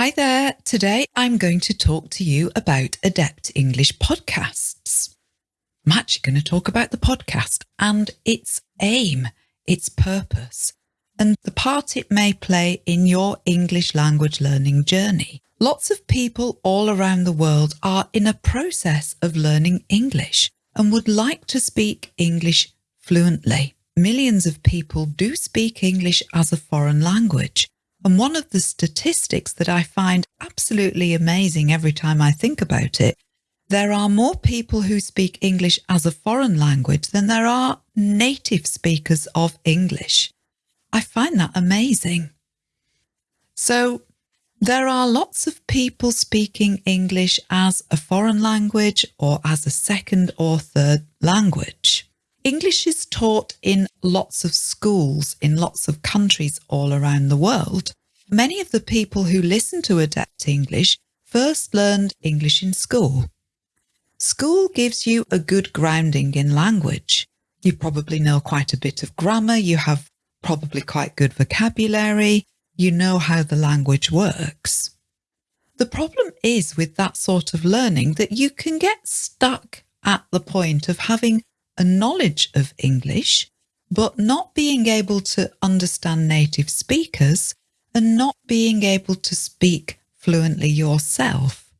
Hi there. Today I'm going to talk to you about Adept English podcasts. I'm actually going to talk about the podcast and its aim, its purpose, and the part it may play in your English language learning journey. Lots of people all around the world are in a process of learning English and would like to speak English fluently. Millions of people do speak English as a foreign language. And one of the statistics that I find absolutely amazing every time I think about it, there are more people who speak English as a foreign language than there are native speakers of English. I find that amazing. So there are lots of people speaking English as a foreign language or as a second or third language. English is taught in lots of schools in lots of countries all around the world. Many of the people who listen to Adept English first learned English in school. School gives you a good grounding in language. You probably know quite a bit of grammar, you have probably quite good vocabulary, you know how the language works. The problem is with that sort of learning that you can get stuck at the point of having a knowledge of English, but not being able to understand native speakers and not being able to speak fluently yourself.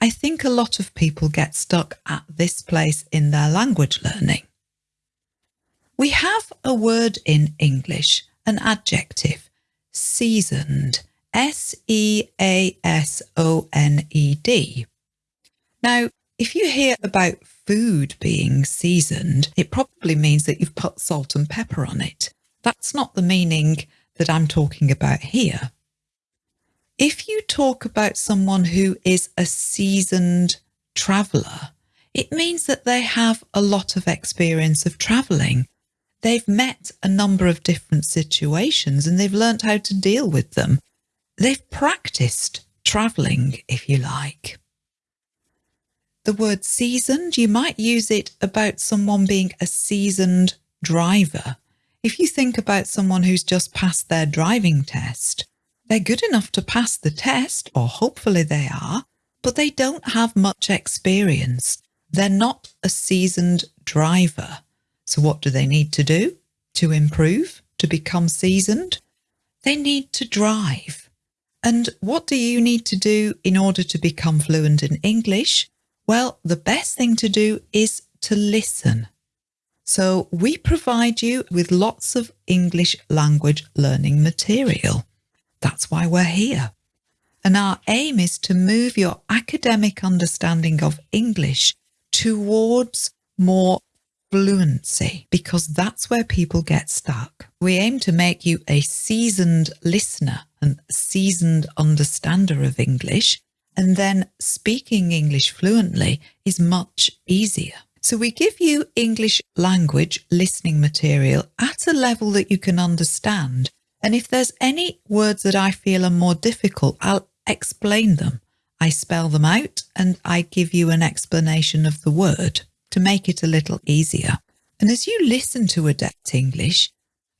I think a lot of people get stuck at this place in their language learning. We have a word in English, an adjective, seasoned, S-E-A-S-O-N-E-D. Now, if you hear about food being seasoned, it probably means that you've put salt and pepper on it. That's not the meaning that I'm talking about here. If you talk about someone who is a seasoned traveller, it means that they have a lot of experience of travelling They've met a number of different situations and they've learnt how to deal with them. They've practiced travelling, if you like. The word seasoned, you might use it about someone being a seasoned driver. If you think about someone who's just passed their driving test, they're good enough to pass the test, or hopefully they are, but they don't have much experience. They're not a seasoned driver. So what do they need to do to improve, to become seasoned? They need to drive. And what do you need to do in order to become fluent in English? Well, the best thing to do is to listen. So we provide you with lots of English language learning material. That's why we're here. And our aim is to move your academic understanding of English towards more fluency because that's where people get stuck. We aim to make you a seasoned listener and seasoned understander of English, and then speaking English fluently is much easier. So we give you English language listening material at a level that you can understand. And if there's any words that I feel are more difficult, I'll explain them. I spell them out and I give you an explanation of the word to make it a little easier. And as you listen to Adept English,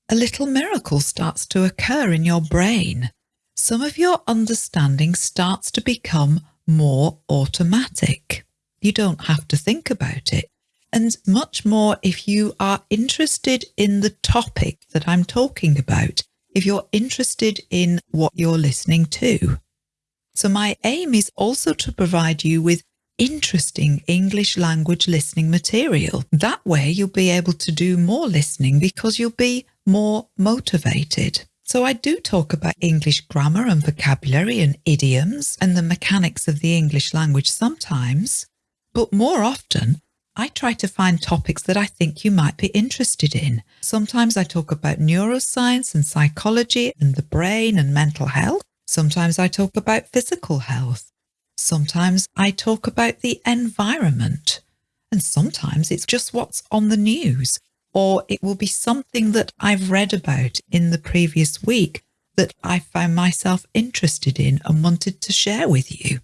a little miracle starts to occur in your brain. Some of your understanding starts to become more automatic. You don't have to think about it. And much more if you are interested in the topic that I'm talking about, if you're interested in what you're listening to. So my aim is also to provide you with interesting English language listening material. That way you'll be able to do more listening because you'll be more motivated. So I do talk about English grammar and vocabulary and idioms and the mechanics of the English language sometimes, but more often I try to find topics that I think you might be interested in. Sometimes I talk about neuroscience and psychology and the brain and mental health. Sometimes I talk about physical health. Sometimes I talk about the environment and sometimes it's just what's on the news or it will be something that I've read about in the previous week that I found myself interested in and wanted to share with you.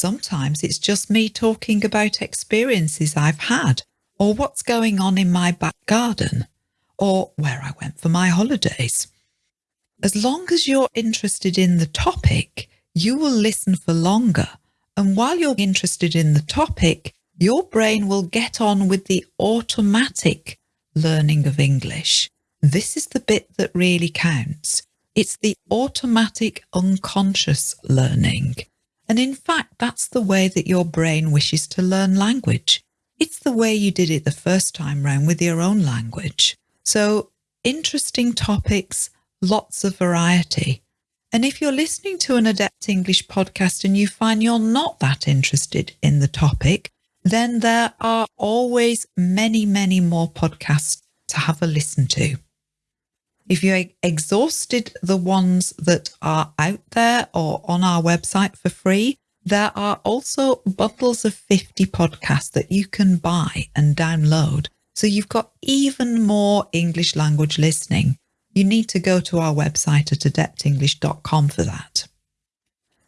Sometimes it's just me talking about experiences I've had or what's going on in my back garden or where I went for my holidays. As long as you're interested in the topic, you will listen for longer. And while you're interested in the topic, your brain will get on with the automatic learning of English. This is the bit that really counts. It's the automatic unconscious learning. And in fact, that's the way that your brain wishes to learn language. It's the way you did it the first time round with your own language. So interesting topics, lots of variety. And if you're listening to an Adept English podcast and you find you're not that interested in the topic, then there are always many, many more podcasts to have a listen to. If you exhausted the ones that are out there or on our website for free, there are also bundles of 50 podcasts that you can buy and download. So you've got even more English language listening you need to go to our website at adeptenglish.com for that.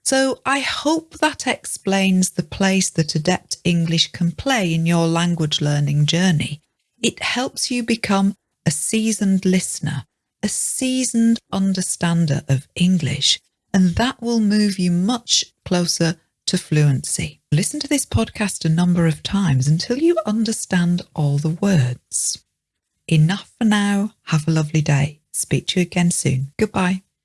So I hope that explains the place that Adept English can play in your language learning journey. It helps you become a seasoned listener, a seasoned understander of English, and that will move you much closer to fluency. Listen to this podcast a number of times until you understand all the words. Enough for now. Have a lovely day. Speak to you again soon. Goodbye.